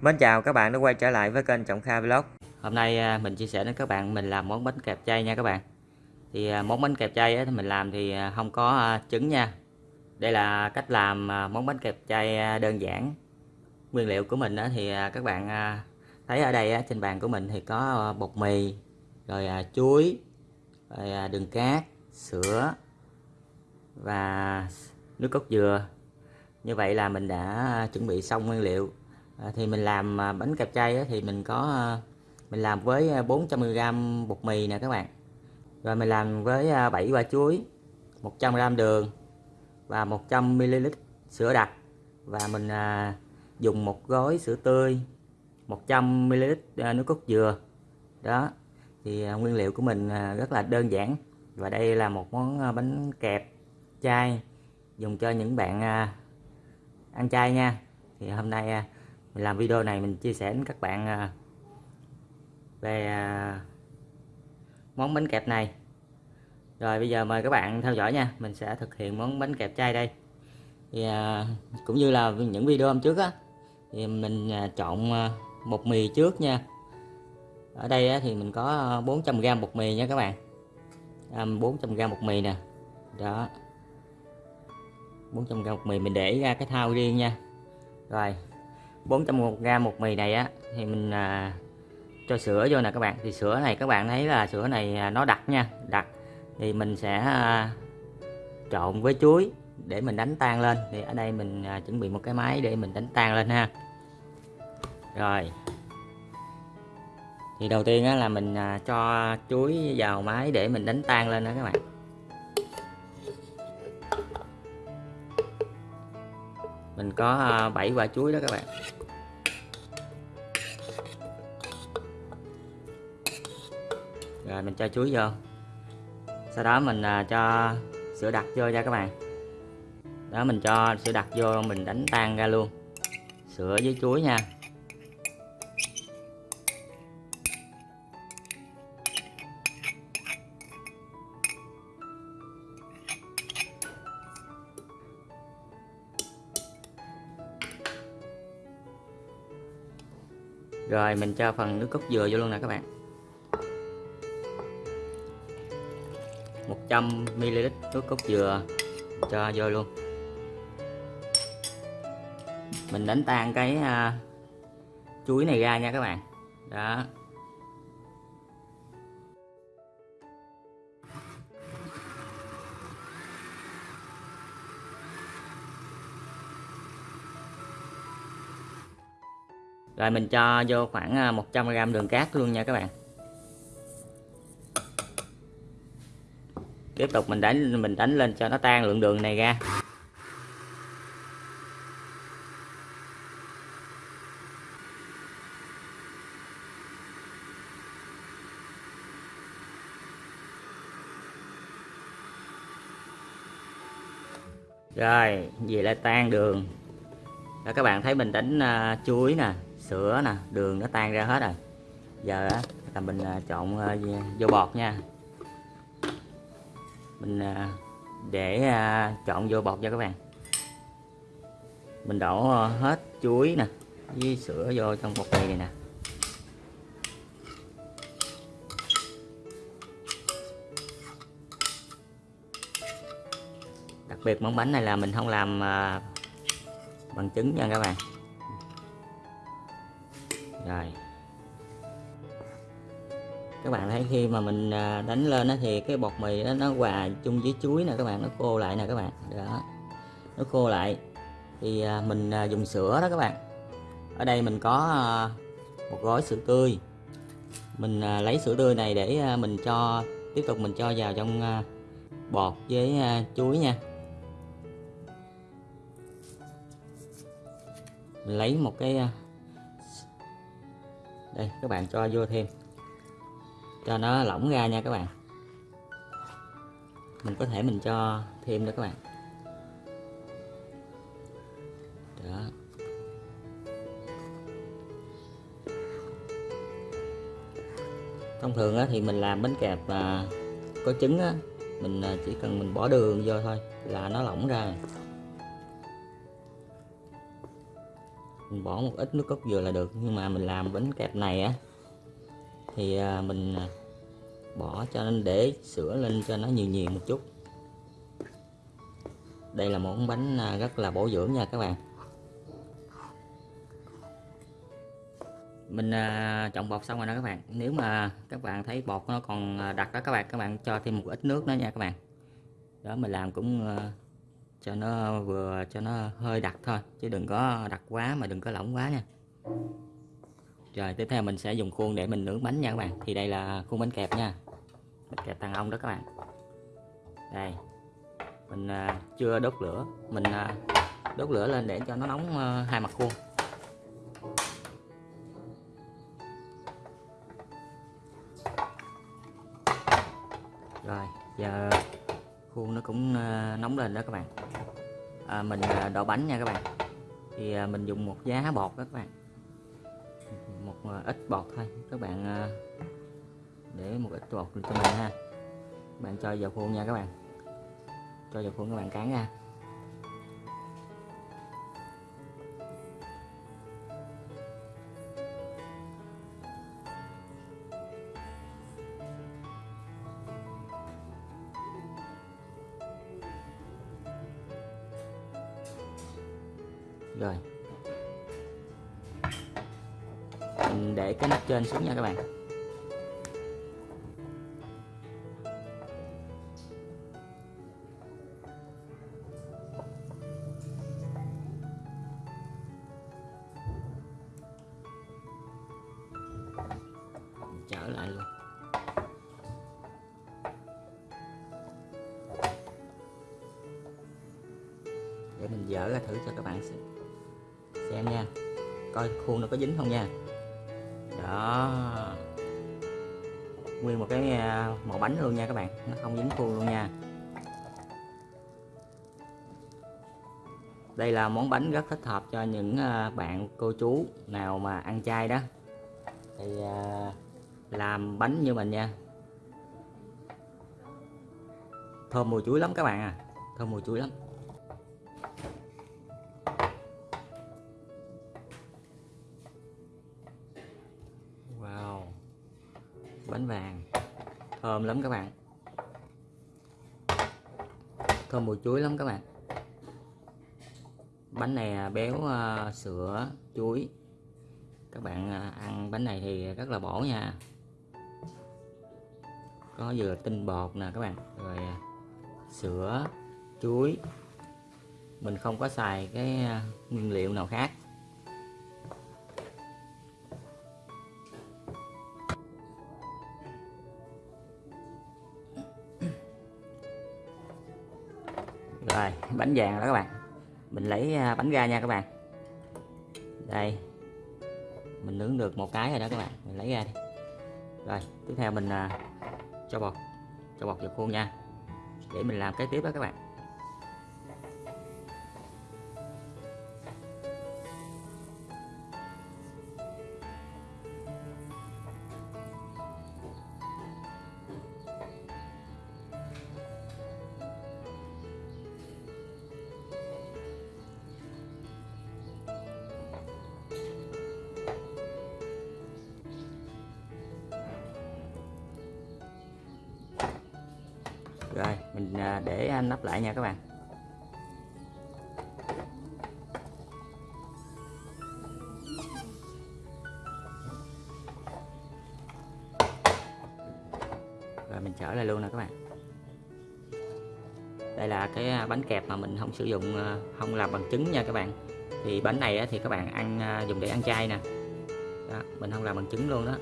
Mến chào các bạn đã quay trở lại với kênh Trọng Kha Vlog. Hôm nay à, mình chia sẻ đến các bạn mình làm món bánh kẹp chay nha các bạn. Thì à, món bánh kẹp chay thì mình làm thì à, không có trứng nha. Đây là cách làm món bánh kẹp chay đơn giản. Nguyên liệu của mình thì các bạn thấy ở đây trên bàn của mình thì có bột mì Rồi chuối rồi đường cát, sữa và nước cốt dừa. Như vậy là mình đã chuẩn bị xong nguyên liệu à, thì mình làm à, bánh kẹp chay thì mình có à, mình làm với à, 400g bột mì nè các bạn. Rồi mình làm với 7 quả chuối 100g đường và 100ml sữa đặc. Và mình dùng một gói sữa tươi 100ml nước cốt dừa. Đó thì nguyên liệu của mình rất là đơn giản. Và đây là một món bánh kẹp chay dùng cho những bạn ăn chay nha. Thì hôm nay à, mình làm video này mình chia sẻ đến các bạn à, về à, món bánh kẹp này. Rồi bây giờ mời các bạn theo dõi nha, mình sẽ thực hiện món bánh kẹp chay đây. Thì à, cũng như là những video hôm trước á, thì mình chọn bột mì trước nha. Ở đây thì mình có 400g bột mì nha các bạn. 400g bột mì nè. Đó. 400g bột mì mình để ra cái thao riêng nha. Rồi. 400g một mì này á thì mình à, cho sữa vô nè các bạn. Thì sữa này các bạn thấy là sữa này à, nó đặc nha đặc. Thì mình sẽ à, trộn với chuối để mình đánh tan lên. Thì ở đây mình à, chuẩn bị một cái máy để mình đánh tan lên ha. Rồi. Thì đầu tiên á, là mình à, cho chuối vào máy để mình đánh tan lên đó các bạn. Mình có à, 7 quả chuối đó các bạn. Rồi, mình cho chuối vô. Sau đó mình à, cho sữa đặc vô nha các bạn. Đó, mình cho sữa đặc vô, mình đánh tan ra luôn. Sữa với chuối nha. Rồi mình cho phần nước cốt dừa vô luôn nè các bạn. 100ml nước cốt dừa cho vô luôn. Mình đánh tan cái uh, chuối này ra nha các bạn. Đó. Rồi mình cho vô khoảng à, 100g đường cát luôn nha các bạn. Tiếp tục mình đánh mình đánh lên cho nó tan lượng đường này ra. Rồi gì là tan đường. Đó các bạn thấy mình đánh uh, chuối nè sữa nè đường nó tan ra hết rồi. Giờ là mình à, à, à, trộn vô bọt nha. Mình để trộn vô bọt cho các bạn. Mình đổ hết chuối nè với sữa vô trong bột này, này nè. Đặc biệt món bánh này là mình không làm bằng trứng nha các bạn rồi. Các bạn thấy khi mà mình à, đánh lên thì cái bột mì đó nó hòa chung với chuối nè, các bạn, nó khô lại nè các bạn. Đó. Nó khô lại. Thì à, mình à, dùng sữa đó các bạn. Ở đây mình có một gói sữa tươi. Mình lấy sữa tươi này để mình cho, tiếp tục mình cho vào trong bột với chuối nha. Mình lấy một cái đây, các bạn cho vô thêm. Cho nó lỏng ra nha các bạn. Mình có thể mình cho thêm nữa các bạn. Đó. Thông thường thì mình làm bánh kẹp à, có trứng mình à, chỉ cần mình bỏ đường vô thôi là nó lỏng ra. Mình bỏ một ít nước cốt dừa là được, nhưng mà mình làm bánh kẹp này á, thì à, mình à, bỏ cho nên để sữa lên cho nó nhiều nhiều một chút. Đây là món bánh à, rất là bổ dưỡng nha các bạn. Mình chọn trộn bột xong rồi đó các bạn. Nếu mà các bạn thấy bột nó còn đặc đó các bạn các bạn cho thêm một ít nước nữa nha các bạn. Đó, mình làm cũng cho nó vừa cho nó hơi đặc thôi, chứ đừng có đặc quá mà đừng có lỏng quá nha. Rồi, tiếp theo mình sẽ dùng khuôn để mình nướng bánh nha các bạn. Thì đây là khuôn bánh kẹp nha. Bánh kẹp tăng ong đó các bạn. Đây. Mình à, chưa đốt lửa. Mình à, đốt lửa lên để cho nó nóng à, hai mặt khuôn. Rồi, giờ khuôn nó cũng nóng lên đó các bạn à, mình à, đổ bánh nha các bạn. Thì à, mình dùng một giá bột đó các bạn. Một à, ít bột thôi. Các bạn à, để một ít bột cho mình ha. Các bạn cho vào khuôn nha các bạn. Cho vào khuôn các bạn cán ra rồi. Mình để cái nắp trên xuống nha các bạn. Trở lại luôn. Để mình dỡ ra thử cho các bạn xem, coi khuôn nó có dính không nha. Đó. Nguyên một cái à, màu bánh luôn nha các bạn. Nó không dính khuôn luôn nha. Đây là món bánh rất thích hợp cho những à, bạn cô chú nào mà ăn chay đó. Thì à, làm bánh như mình nha. Thơm mùi chuối lắm các bạn à. Thơm mùi chuối lắm. Bánh vàng. Thơm lắm các bạn. Thơm mùi chuối lắm các bạn. Bánh này à, béo uh, sữa chuối. Các bạn uh, ăn bánh này thì rất là bổ nha. Có vừa tinh bột nè các bạn rồi uh, sữa chuối. Mình không có xài cái nguyên liệu nào khác. Rồi, bánh vàng đó các bạn. Mình lấy à, bánh ra nha các bạn. Đây. Mình nướng được một cái rồi đó các bạn. Mình lấy ra đi. Rồi, tiếp theo mình à, cho bột. Cho bột vào khuôn nha. Để mình làm cái tiếp đó các bạn. Rồi mình à, để nắp lại nha các bạn. Rồi mình trở lại luôn nè các bạn. Đây là cái à, bánh kẹp mà mình không sử dụng à, không làm bằng trứng nha các bạn. Thì bánh này thì các bạn ăn dùng để ăn chay nè. Đó, mình không làm bằng trứng luôn đó.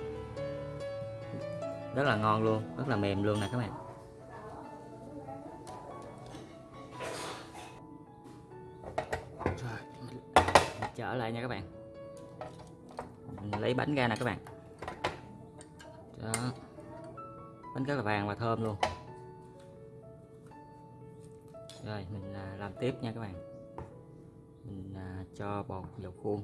Rất là ngon luôn rất là mềm luôn nè các bạn. Trở lại nha các bạn. Mình lấy bánh ra nè các bạn. Đó. Bánh rất là vàng và thơm luôn. Rồi, mình à, làm tiếp nha các bạn. Mình à, cho bột vào khuôn.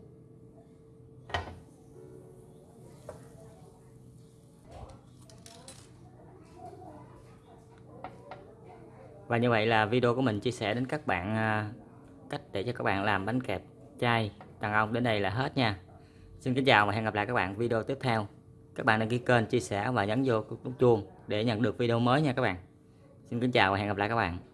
Và như vậy là video của mình chia sẻ đến các bạn à, cách để cho các bạn làm bánh kẹp trai đàn ông đến đây là hết nha. Xin kính chào và hẹn gặp lại các bạn video tiếp theo. Các bạn đăng ký kênh, chia sẻ và nhấn vô nút chuông để nhận được video mới nha các bạn. Xin kính chào và hẹn gặp lại các bạn.